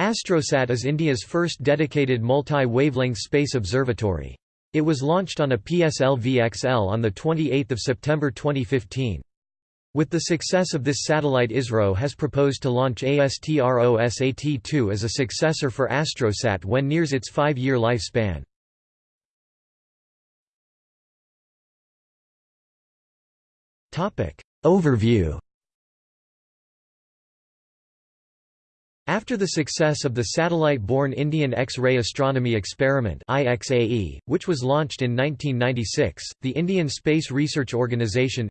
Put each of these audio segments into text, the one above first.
Astrosat is India's first dedicated multi-wavelength space observatory. It was launched on a PSLV-XL on 28 September 2015. With the success of this satellite ISRO has proposed to launch ASTRO-SAT-2 as a successor for Astrosat when nears its five-year lifespan. Overview After the success of the satellite-borne Indian X-ray Astronomy Experiment IXAE, which was launched in 1996, the Indian Space Research Organisation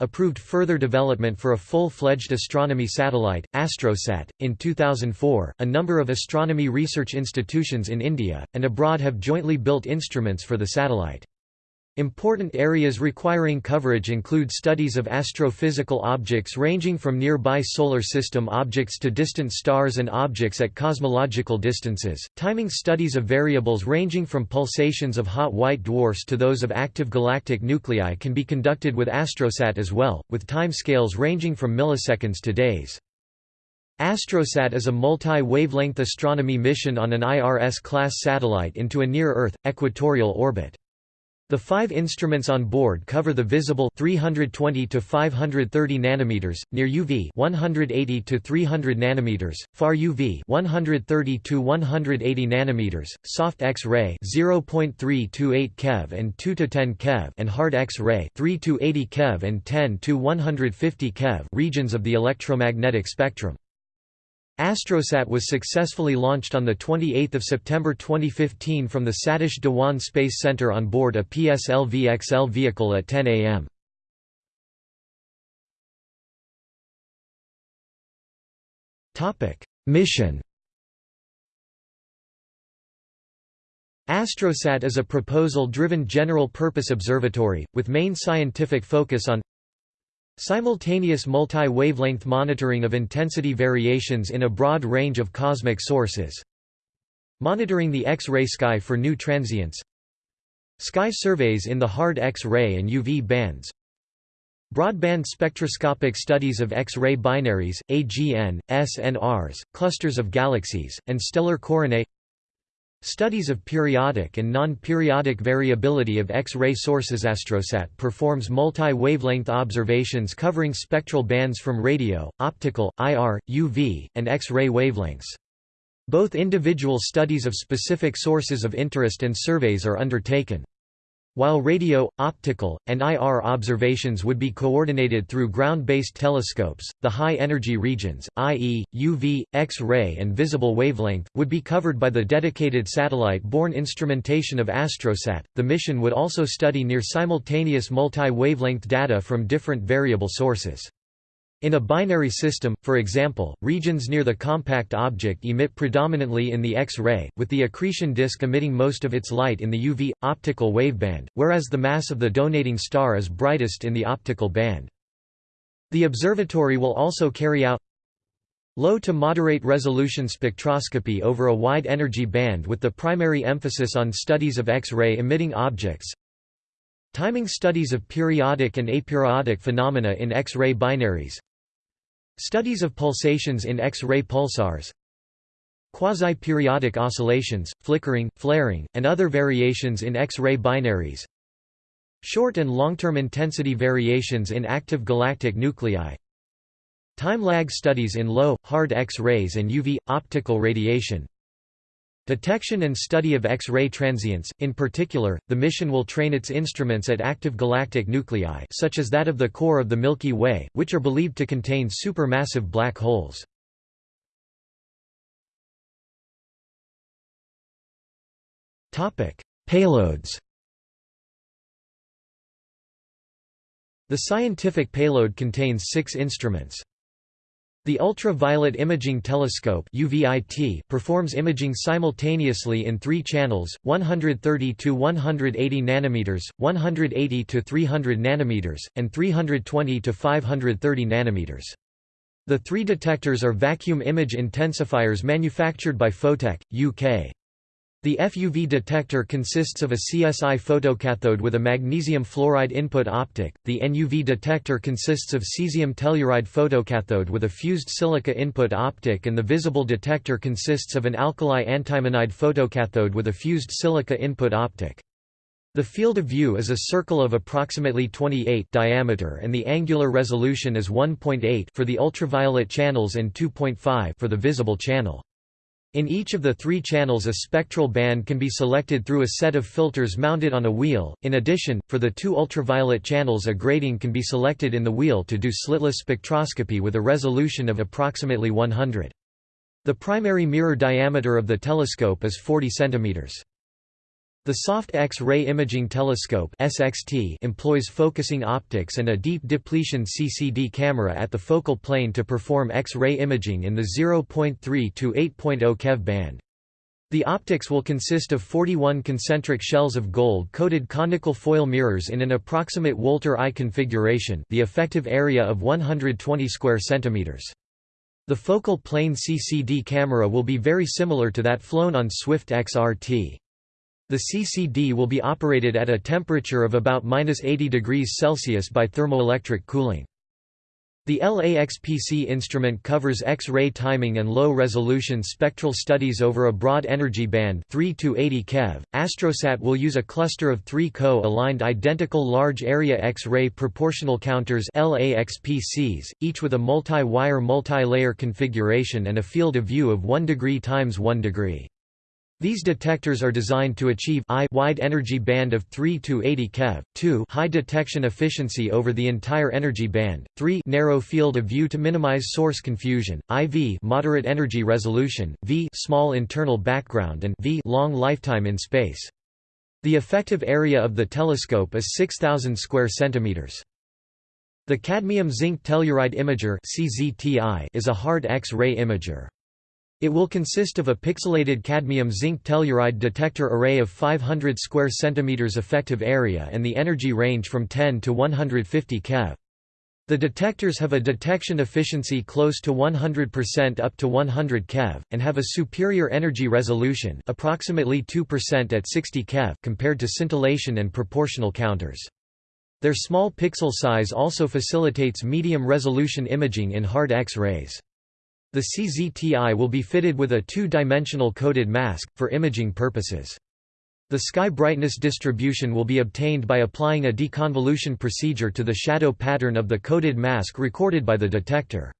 approved further development for a full-fledged astronomy satellite, Astrosat. In 2004, a number of astronomy research institutions in India, and abroad have jointly built instruments for the satellite. Important areas requiring coverage include studies of astrophysical objects ranging from nearby solar system objects to distant stars and objects at cosmological distances, timing studies of variables ranging from pulsations of hot white dwarfs to those of active galactic nuclei can be conducted with Astrosat as well, with timescales ranging from milliseconds to days. Astrosat is a multi-wavelength astronomy mission on an IRS-class satellite into a near-Earth, equatorial orbit. The five instruments on board cover the visible 320 to 530 nanometers, near UV 180 to 300 nanometers, far UV 130 to 180 nanometers, soft X-ray 0.3 to 8 keV and 2 to 10 keV, and hard X-ray 3 to 80 keV and 10 to 150 keV regions of the electromagnetic spectrum. Astrosat was successfully launched on 28 September 2015 from the Satish Dhawan Space Center on board a PSLV-XL vehicle at 10 am. Mission Astrosat is a proposal-driven general-purpose observatory, with main scientific focus on Simultaneous multi-wavelength monitoring of intensity variations in a broad range of cosmic sources. Monitoring the X-ray sky for new transients. Sky surveys in the hard X-ray and UV bands. Broadband spectroscopic studies of X-ray binaries, AGN, SNRs, clusters of galaxies, and stellar coronae Studies of periodic and non-periodic variability of X-ray sources Astrosat performs multi-wavelength observations covering spectral bands from radio, optical, IR, UV, and X-ray wavelengths. Both individual studies of specific sources of interest and surveys are undertaken. While radio, optical, and IR observations would be coordinated through ground-based telescopes, the high-energy regions, i.e., UV, X-ray and visible wavelength, would be covered by the dedicated satellite-borne instrumentation of Astrosat. The mission would also study near-simultaneous multi-wavelength data from different variable sources. In a binary system, for example, regions near the compact object emit predominantly in the X-ray, with the accretion disk emitting most of its light in the UV, optical waveband, whereas the mass of the donating star is brightest in the optical band. The observatory will also carry out low to moderate resolution spectroscopy over a wide energy band with the primary emphasis on studies of X-ray emitting objects, Timing studies of periodic and aperiodic phenomena in X-ray binaries. Studies of pulsations in X-ray pulsars. Quasi-periodic oscillations, flickering, flaring, and other variations in X-ray binaries. Short and long-term intensity variations in active galactic nuclei. Time lag studies in low, hard X-rays and UV, optical radiation Detection and study of X-ray transients, in particular, the mission will train its instruments at active galactic nuclei such as that of the core of the Milky Way, which are believed to contain supermassive black holes. Payloads The scientific payload contains six instruments. The Ultraviolet Imaging Telescope UVIT performs imaging simultaneously in three channels, 130 to 180 nanometers, 180 to 300 nanometers, and 320 to 530 nanometers. The three detectors are vacuum image intensifiers manufactured by Photek, UK. The FUV detector consists of a CSI photocathode with a magnesium fluoride input optic, the NUV detector consists of cesium telluride photocathode with a fused silica input optic and the visible detector consists of an alkali antimonide photocathode with a fused silica input optic. The field of view is a circle of approximately 28 diameter and the angular resolution is 1.8 for the ultraviolet channels and 2.5 for the visible channel. In each of the three channels a spectral band can be selected through a set of filters mounted on a wheel. In addition, for the two ultraviolet channels a grating can be selected in the wheel to do slitless spectroscopy with a resolution of approximately 100. The primary mirror diameter of the telescope is 40 cm. The Soft X-ray Imaging Telescope (SXT) employs focusing optics and a deep depletion CCD camera at the focal plane to perform X-ray imaging in the 0.3 to 8.0 keV band. The optics will consist of 41 concentric shells of gold-coated conical foil mirrors in an approximate Wolter I configuration, the effective area of 120 square centimeters. The focal plane CCD camera will be very similar to that flown on Swift XRT. The CCD will be operated at a temperature of about 80 degrees Celsius by thermoelectric cooling. The LAXPC instrument covers X-ray timing and low-resolution spectral studies over a broad energy band 3 to 80 keV. Astrosat will use a cluster of three co-aligned identical large area X-ray proportional counters LAXPCs, each with a multi-wire multi-layer configuration and a field of view of 1 degree times 1 degree. These detectors are designed to achieve I wide energy band of 3 to 80 keV, 2 high detection efficiency over the entire energy band, 3 narrow field of view to minimize source confusion, IV moderate energy resolution, V small internal background and V long lifetime in space. The effective area of the telescope is 6000 square centimeters. The cadmium zinc telluride imager is a hard X-ray imager. It will consist of a pixelated cadmium zinc telluride detector array of 500 square centimeters effective area and the energy range from 10 to 150 keV. The detectors have a detection efficiency close to 100% up to 100 keV, and have a superior energy resolution approximately 2% at 60 keV compared to scintillation and proportional counters. Their small pixel size also facilitates medium-resolution imaging in hard X-rays. The CZTI will be fitted with a two-dimensional coded mask, for imaging purposes. The sky brightness distribution will be obtained by applying a deconvolution procedure to the shadow pattern of the coded mask recorded by the detector.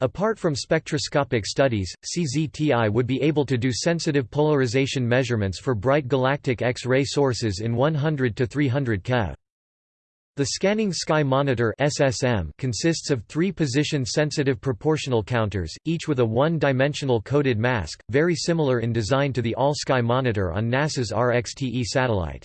Apart from spectroscopic studies, CZTI would be able to do sensitive polarization measurements for bright galactic X-ray sources in 100 to 300 keV. The Scanning Sky Monitor SSM consists of three position-sensitive proportional counters, each with a one-dimensional coded mask, very similar in design to the All-Sky Monitor on NASA's RXTE satellite.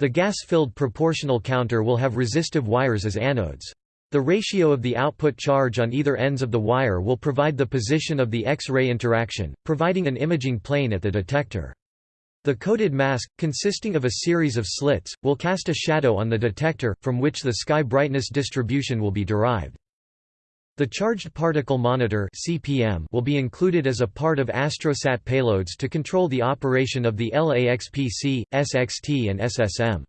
The gas-filled proportional counter will have resistive wires as anodes. The ratio of the output charge on either ends of the wire will provide the position of the X-ray interaction, providing an imaging plane at the detector. The coded mask, consisting of a series of slits, will cast a shadow on the detector, from which the sky brightness distribution will be derived. The Charged Particle Monitor (CPM) will be included as a part of Astrosat payloads to control the operation of the LAXPC, SXT and SSM.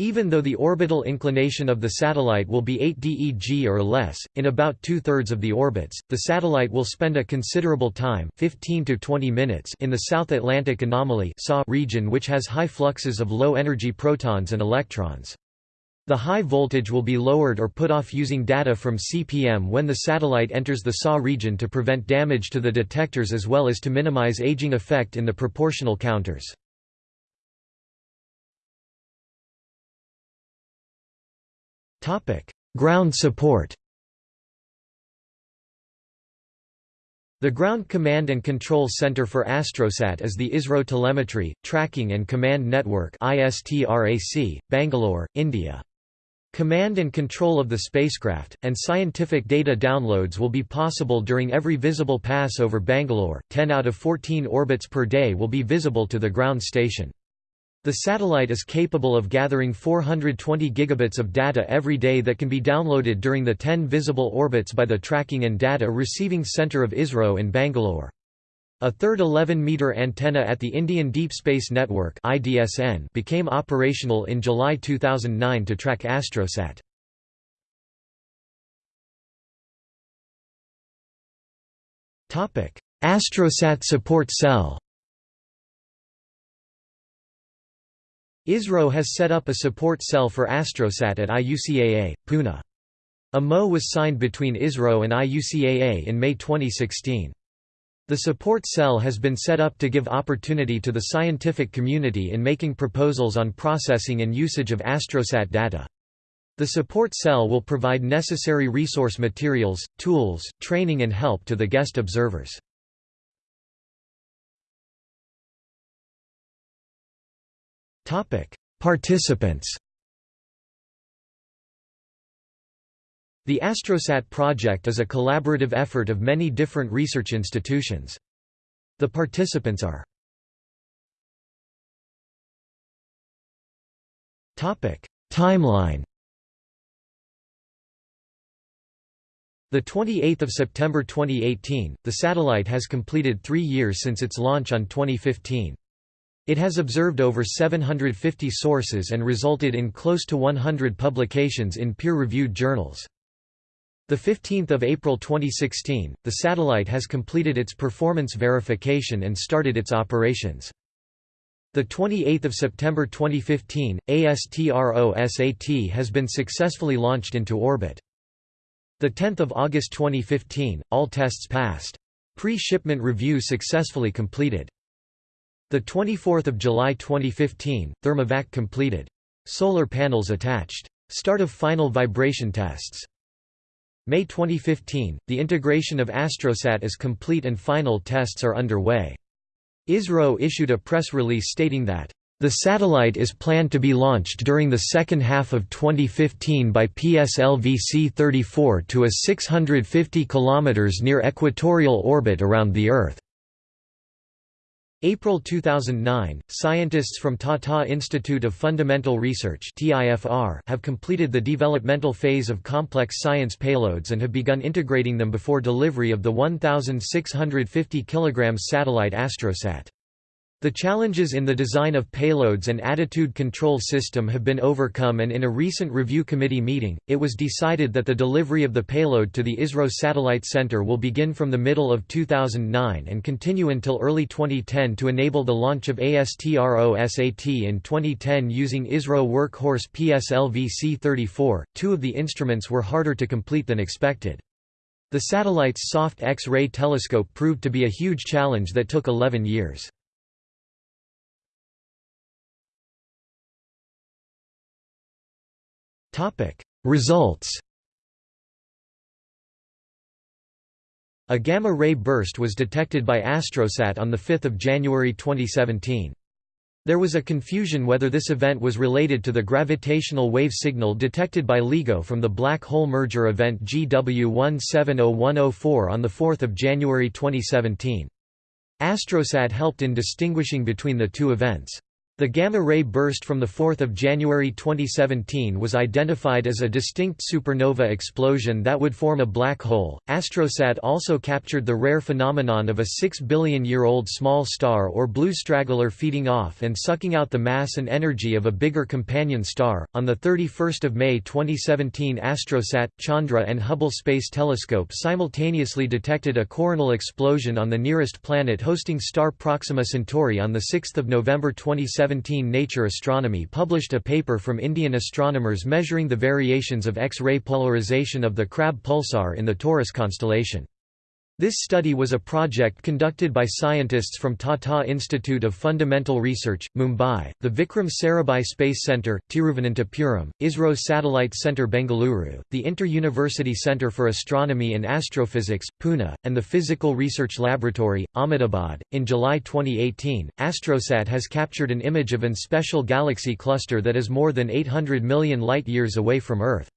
Even though the orbital inclination of the satellite will be 8 DEG or less, in about two-thirds of the orbits, the satellite will spend a considerable time 15 to 20 minutes in the South Atlantic Anomaly region which has high fluxes of low-energy protons and electrons. The high voltage will be lowered or put off using data from CPM when the satellite enters the SAW region to prevent damage to the detectors as well as to minimize aging effect in the proportional counters. Ground support The Ground Command and Control Center for Astrosat is the ISRO Telemetry, Tracking and Command Network Bangalore, India. Command and control of the spacecraft, and scientific data downloads will be possible during every visible pass over Bangalore, 10 out of 14 orbits per day will be visible to the ground station. The satellite is capable of gathering 420 gigabits of data every day that can be downloaded during the 10 visible orbits by the Tracking and Data Receiving Center of ISRO in Bangalore. A third 11-meter antenna at the Indian Deep Space Network (IDSN) became operational in July 2009 to track Astrosat. Topic: Astrosat support cell. ISRO has set up a support cell for Astrosat at IUCAA, Pune. A MO was signed between ISRO and IUCAA in May 2016. The support cell has been set up to give opportunity to the scientific community in making proposals on processing and usage of Astrosat data. The support cell will provide necessary resource materials, tools, training and help to the guest observers. Participants The Astrosat project is a collaborative effort of many different research institutions. The participants are Timeline The 28th of September 2018, the satellite has completed 3 years since its launch on 2015. It has observed over 750 sources and resulted in close to 100 publications in peer-reviewed journals. The 15th of April 2016, the satellite has completed its performance verification and started its operations. The 28th of September 2015, ASTRO-SAT has been successfully launched into orbit. The 10th of August 2015, all tests passed. Pre-shipment review successfully completed. The 24th of July 2015, thermovac completed. Solar panels attached. Start of final vibration tests. May 2015, the integration of Astrosat is complete and final tests are underway. ISRO issued a press release stating that, "...the satellite is planned to be launched during the second half of 2015 by PSLV C-34 to a 650 km near equatorial orbit around the Earth." April 2009, scientists from Tata Institute of Fundamental Research have completed the developmental phase of complex science payloads and have begun integrating them before delivery of the 1,650 kg satellite Astrosat. The challenges in the design of payloads and attitude control system have been overcome and in a recent review committee meeting, it was decided that the delivery of the payload to the ISRO Satellite Center will begin from the middle of 2009 and continue until early 2010 to enable the launch of ASTRO-SAT in 2010 using ISRO workhorse PSLV C-34. Two of the instruments were harder to complete than expected. The satellite's soft X-ray telescope proved to be a huge challenge that took 11 years. Results A gamma-ray burst was detected by Astrosat on 5 January 2017. There was a confusion whether this event was related to the gravitational wave signal detected by LIGO from the black hole merger event GW170104 on the 4 January 2017. Astrosat helped in distinguishing between the two events. The gamma-ray burst from 4 January 2017 was identified as a distinct supernova explosion that would form a black hole. Astrosat also captured the rare phenomenon of a 6 billion-year-old small star or blue straggler feeding off and sucking out the mass and energy of a bigger companion star. On the 31st of May 2017, Astrosat, Chandra and Hubble Space Telescope simultaneously detected a coronal explosion on the nearest planet hosting star Proxima Centauri on the 6th of November 2017 2017 Nature Astronomy published a paper from Indian astronomers measuring the variations of X-ray polarization of the Crab pulsar in the Taurus constellation. This study was a project conducted by scientists from Tata Institute of Fundamental Research, Mumbai, the Vikram Sarabhai Space Centre, Tiruvananthapuram, ISRO Satellite Centre Bengaluru, the Inter-University Centre for Astronomy and Astrophysics, Pune, and the Physical Research Laboratory, Ahmedabad. In July 2018, Astrosat has captured an image of an special galaxy cluster that is more than 800 million light-years away from Earth.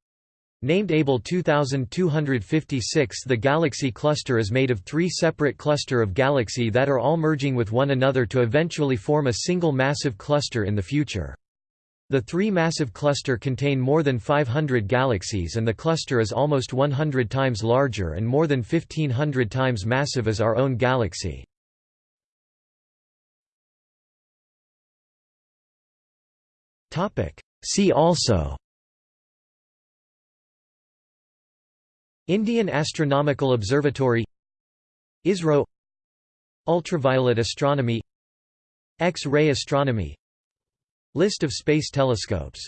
Named Abell 2256 the galaxy cluster is made of three separate cluster of galaxy that are all merging with one another to eventually form a single massive cluster in the future. The three massive cluster contain more than 500 galaxies and the cluster is almost 100 times larger and more than 1500 times massive as our own galaxy. See also Indian Astronomical Observatory ISRO Ultraviolet astronomy X-ray astronomy List of space telescopes